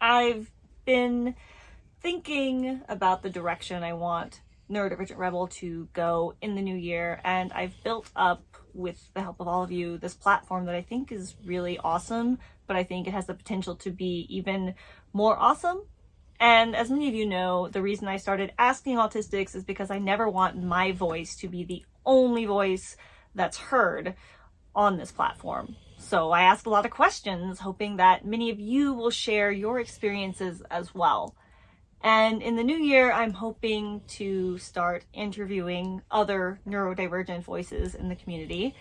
I've been thinking about the direction I want Neurodivergent Rebel to go in the new year, and I've built up, with the help of all of you, this platform that I think is really awesome, but I think it has the potential to be even more awesome. And as many of you know, the reason I started asking autistics is because I never want my voice to be the only voice that's heard on this platform. So I ask a lot of questions, hoping that many of you will share your experiences as well. And in the new year, I'm hoping to start interviewing other neurodivergent voices in the community.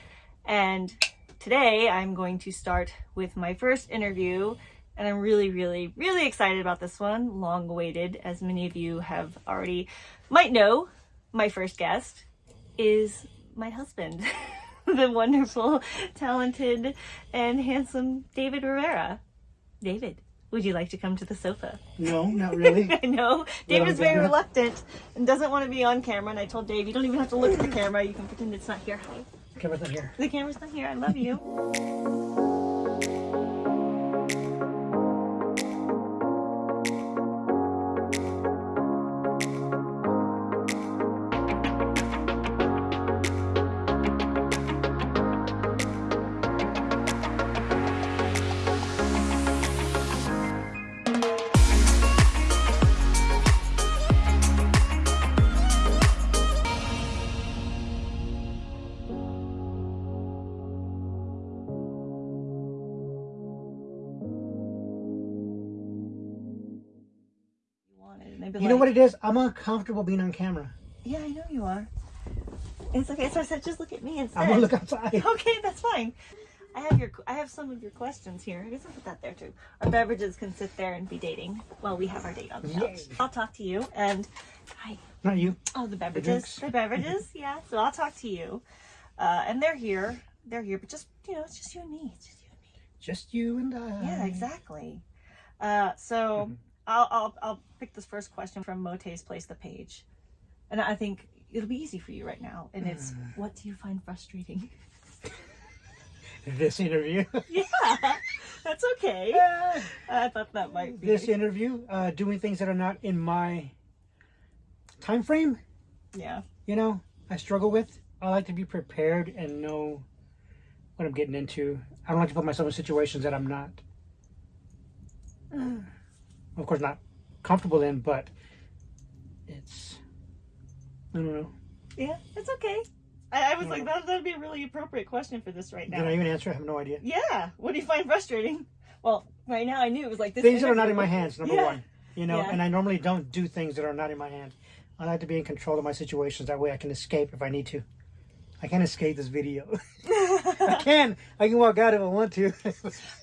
And today I'm going to start with my first interview. And I'm really, really, really excited about this one. Long awaited, as many of you have already might know, my first guest is my husband, the wonderful, talented, and handsome David Rivera. David. Would you like to come to the sofa? No, not really. I know. Dave is very reluctant and doesn't want to be on camera. And I told Dave, you don't even have to look at the camera. You can pretend it's not here. Hi. The camera's not here. The camera's not here. I love you. You know what it is? I'm uncomfortable being on camera. Yeah, I know you are. It's okay. So I said, just look at me instead. I'm gonna look outside. Okay, that's fine. I have your, I have some of your questions here. I guess I'll put that there too. Our beverages can sit there and be dating while we have our date on the couch. Yay. I'll talk to you and, hi. Not you. Oh, the beverages. drinks. The, beverages, yeah. So I'll talk to you. Uh, and they're here. They're here, but just, you know, it's just you and me. It's just you and me. Just you and I. Yeah, exactly. Uh, so I'll, I'll, I'll pick this first question from Mote's Place the Page. And I think it'll be easy for you right now. And it's, what do you find frustrating? This interview. yeah, that's okay. I thought that might be. this interview. Uh, doing things that are not in my time frame. yeah. You know, I struggle with. I like to be prepared and know what I'm getting into. I don't like to put myself in situations that I'm not, of course, not comfortable in. But it's, I don't know. Yeah, it's okay. I, I was like, that, that'd be a really appropriate question for this right now. Did I even answer? I have no idea. Yeah. What do you find frustrating? Well, right now I knew it was like this. things that are not in my hands number Yeah. one you know Yeah. and i normally don't do things that are not in my hands i like to be in control of my situations that way i can escape if i need to i can't escape this video i can i can walk out if i want to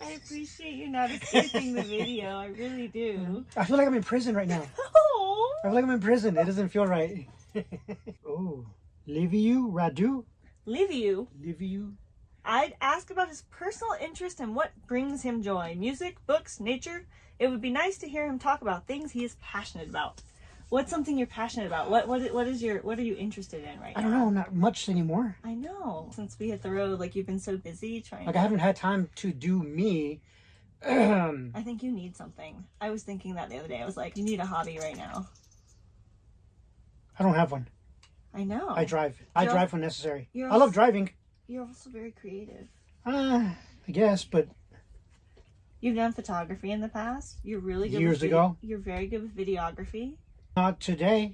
I appreciate you not escaping the video. I really do. i feel like i'm in prison right now Oh. i feel like i'm in prison it doesn't feel right oh liviu radu Liviu. liviu I'd ask about his personal interest and what brings him joy. Music, books, nature. It would be nice to hear him talk about things he is passionate about. What's something you're passionate about? What what what is your what are you interested in right now? i don't know not much anymore I know. Since we hit the road, like you've been so busy trying. like to, i haven't had time to do me I think you need something. I was thinking that the other day. I was like, you need a hobby right now. i don't have one I know. i drive i You're- drive when necessary i love also- driving You're also very creative. uh, i guess but You've done photography in the past. You're really good. Years ago. You're very good with videography. Not today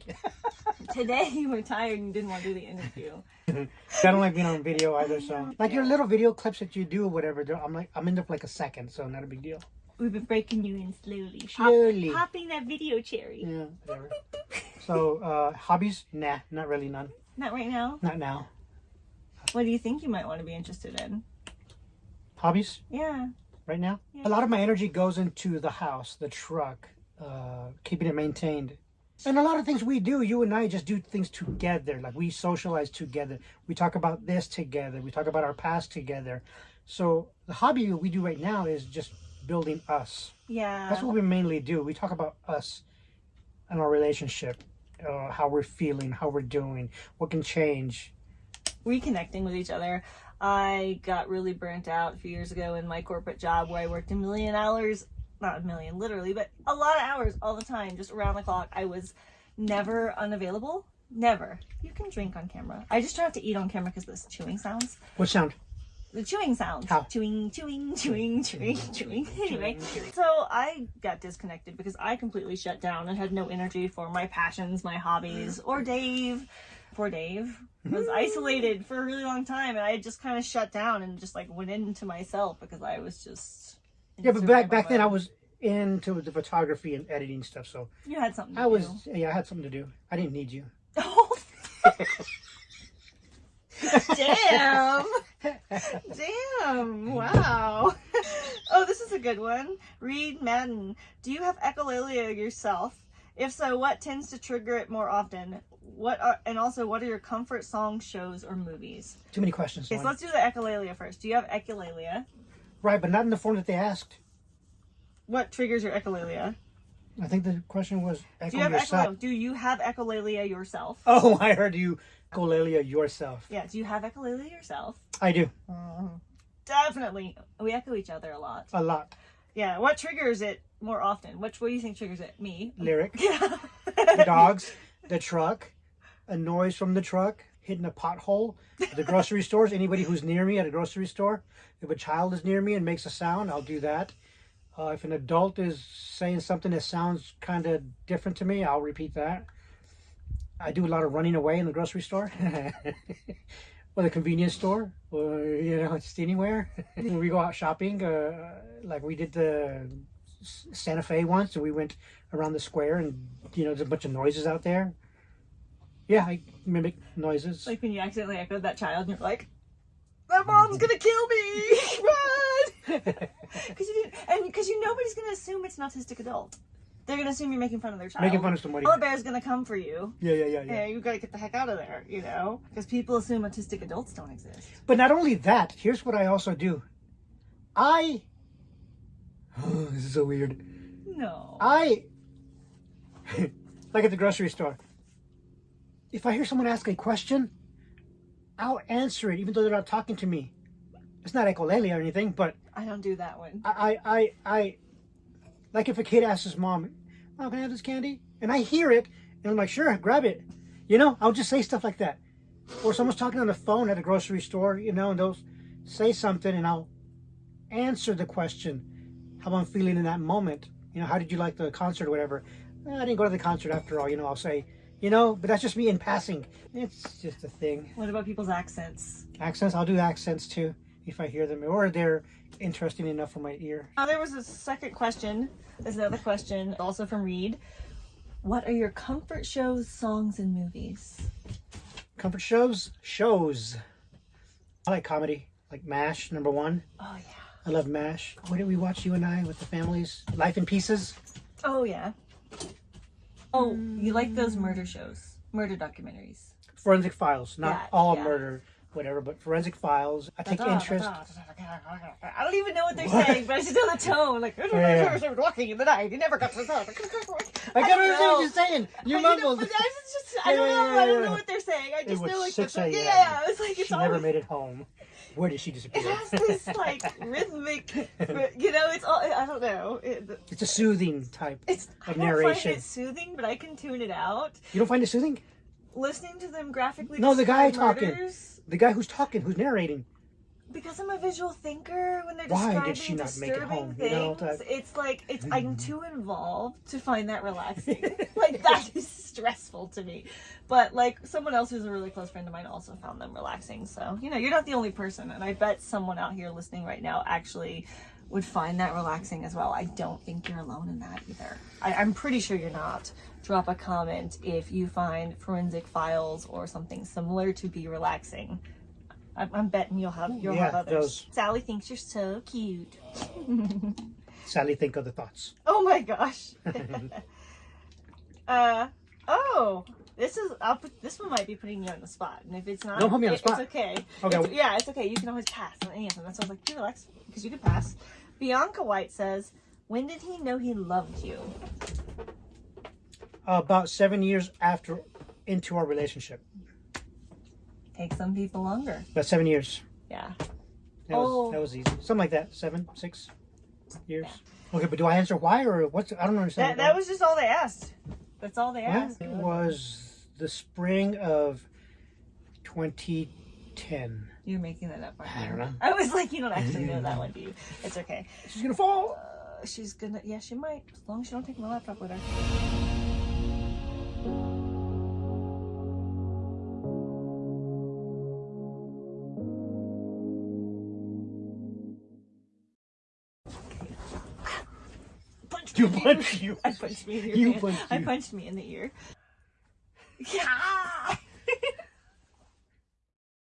Today you were tired and didn't want to do the interview. I don't like being on video either. So, like your little video clips that you do, or whatever. I'm like, I'm in there for like a second, so not a big deal. We've been breaking you in slowly. Pop- popping that video cherry. Yeah, whatever. So, uh, hobbies? Nah, not really. None. Not right now. Not now. What do you think you might want to be interested in? Hobbies Yeah. right now. Yeah. A lot of my energy goes into the house, the truck, uh, keeping it maintained. And a lot of things we do, you and I just do things together. Like we socialize together. We talk about this together. We talk about our past together. So the hobby we do right now is just building us. Yeah. That's what we mainly do. We talk about us and our relationship, uh, how we're feeling, how we're doing, what can change. reconnecting with each other. I got really burnt out a few years ago in my corporate job where I worked a million hours not a million, literally, but a lot of hours all the time, just around the clock. I was never unavailable. Never. You can drink on camera. I just try not to eat on camera because this chewing sounds. What sound? The chewing sounds. How? Chewing, chewing, chewing, chewing, chewing. Anyway, so I got disconnected because I completely shut down and had no energy for my passions, my hobbies, or Dave. Poor Dave was mm. isolated for a really long time, and I just kind of shut down and just like went into myself because I was just. Yeah, but back back then I was into the photography and editing stuff, so You had something. To I was do. yeah, I had something to do. I didn't need you. Oh. Damn. Damn. Wow. Oh, this is a good one. Reed Madden. Do you have echolalia yourself? If so, what tends to trigger it more often? What are and also what are your comfort songs, shows, or movies? Too many questions. Okay, so let's do the echolalia first. Do you have echolalia? Right, but not in the form that they asked. What triggers your echolalia? I think the question was Do you have yourself. echolalia? Do you have echolalia yourself? Oh, I heard you echolalia yourself. Yeah. Do you have echolalia yourself? I do Definitely. We echo each other a lot. a lot. Yeah, what triggers it more often? Which what do you think triggers it? Me. Lyric, Yeah. the dogs, the truck, a noise from the truck, hitting a pothole, the grocery stores. Anybody who's near me at a grocery store, if a child is near me and makes a sound, I'll do that. Uh, if an adult is saying something that sounds kind of different to me, I'll repeat that. I do a lot of running away in the grocery store. or the convenience store, or you know, just anywhere. when we go out shopping, uh, like we did the Santa Fe once, and we went around the square, and you know, there's a bunch of noises out there. Yeah, I mimic noises. like when you accidentally echoed that child and you're like, "My mom's gonna kill me! Run!" Because you didn't, and because you nobody's gonna assume it's an autistic adult. They're gonna assume you're making fun of their child. Making fun of somebody. Koala bear's gonna come for you. Yeah, yeah, yeah, yeah. Yeah, you gotta get the heck out of there, you know? Because people assume autistic adults don't exist. But not only that, here's what I also do. I. Oh, this is so weird. No. I like at the grocery store. If I hear someone ask a question, I'll answer it even though they're not talking to me. It's not echolalia or anything, but I don't do that one. I, I, I, I like if a kid asks his mom, "Mom, can I have this candy?" and I hear it, and I'm like, "Sure, grab it." You know, I'll just say stuff like that. Or someone's talking on the phone at a grocery store, you know, and they'll say something, and I'll answer the question, how I'm feeling in that moment. You know, how did you like the concert or whatever? "Eh, I didn't go to the concert after all. You know, I'll say, you know, but that's just me in passing. It's just a thing. What about people's accents? Accents, I'll do accents too if I hear them, or they're interesting enough for my ear. Now, there was a second question. There's another question, also from Reed. What are your comfort shows, songs, and movies? Comfort shows? Shows. I like comedy, like MASH, number one. Oh, yeah. I love MASH. What did we watch, you and I, with the families? Life in Pieces? Oh, yeah. Oh, you like those mm. murder shows, murder documentaries. Forensic Files. Not Yeah, all yeah. murder, whatever, but Forensic Files. I take interest. I don't even know what they're What? saying, but I just know the tone. Like, Yeah. walking in the night, you never got to the I don't can't understand know. what you're saying. You I, mumbled. I just, I don't Yeah, know. yeah, I don't know what they're saying. I just know like 6 the, a.m. yeah, it's like it's She always, never made it home. Where did she disappear? It has this like rhythmic, you know. It's all I don't know. It, it's a soothing type. it's I Of don't narration. find it soothing, but I can tune it out. You don't find it soothing? Listening to them graphically. No, the guy talking. The guy who's talking, who's narrating. Because I'm a visual thinker, when they're Why describing did she not make it disturbing home, you know, things, it's like it's I'm hmm. too involved to find that relaxing. like that is stressful to me. But like someone else who's a really close friend of mine also found them relaxing. So you know, you're not the only person, and I bet someone out here listening right now actually would find that relaxing as well. I don't think you're alone in that either. I, I'm pretty sure you're not. Drop a comment if you find forensic files or something similar to be relaxing. I'm, I'm betting you'll have you'll have others. those- Sally thinks you're so cute. Sally, think of the thoughts. Oh my gosh. uh oh. This is I'll put this one might be putting you on the spot, and if it's not, Don't put me on the spot. It's okay. Okay. It's- yeah, it's okay. You can always pass on any of them. That's why I was like, you relax because you can pass. Bianca White says, "When did he know he loved you?" About seven years after into our relationship. Take some people longer. About seven years. Yeah. That was, Oh. that was easy. Something like that. Seven, six. years. Okay, but do I answer why or what's? I don't understand. That, that was just all they asked. That's all they asked. it was the spring of 2010. You're making that up. I don't know. I was like, you don't actually know that one, do you? It's okay. She's gonna fall. Uh, she's gonna. Yeah, she might. As long as she don't take my laptop with her. You me in the punched ear. you. I punched me in the ear. You punched I you. punched me in the ear. Yeah.